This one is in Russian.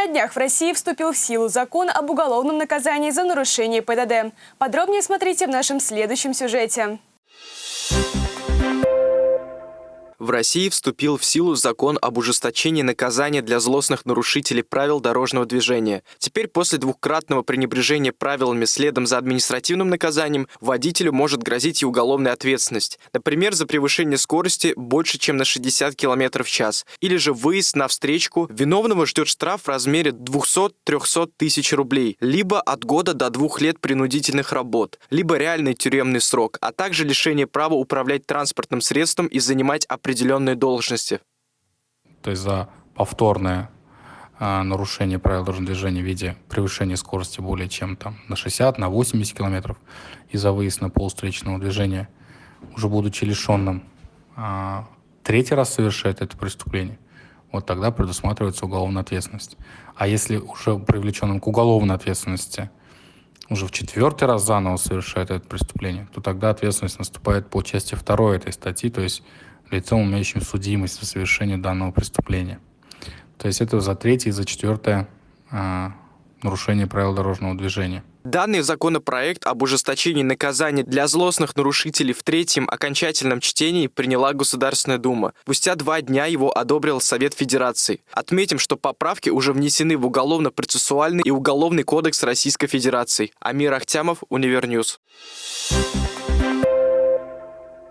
На днях в России вступил в силу закон об уголовном наказании за нарушение ПДД. Подробнее смотрите в нашем следующем сюжете. В России вступил в силу закон об ужесточении наказания для злостных нарушителей правил дорожного движения. Теперь после двукратного пренебрежения правилами следом за административным наказанием водителю может грозить и уголовная ответственность. Например, за превышение скорости больше, чем на 60 км в час. Или же выезд на встречку. Виновного ждет штраф в размере 200-300 тысяч рублей. Либо от года до двух лет принудительных работ. Либо реальный тюремный срок. А также лишение права управлять транспортным средством и занимать определенные определенные должности. То есть за повторное э, нарушение правил дорожного движения в виде превышения скорости более чем там на 60, на 80 километров и за выезд на полустречного движения, уже будучи лишенным, э, третий раз совершает это преступление, вот тогда предусматривается уголовная ответственность. А если уже привлеченным к уголовной ответственности уже в четвертый раз заново совершает это преступление, то тогда ответственность наступает по части второй этой статьи, то есть лицом, имеющим судимость за совершение данного преступления. То есть это за третье и за четвертое а, нарушение правил дорожного движения. Данный законопроект об ужесточении наказаний для злостных нарушителей в третьем окончательном чтении приняла Государственная Дума. Спустя два дня его одобрил Совет Федерации. Отметим, что поправки уже внесены в Уголовно-процессуальный и Уголовный кодекс Российской Федерации. Амир Ахтямов, Univer News. Thank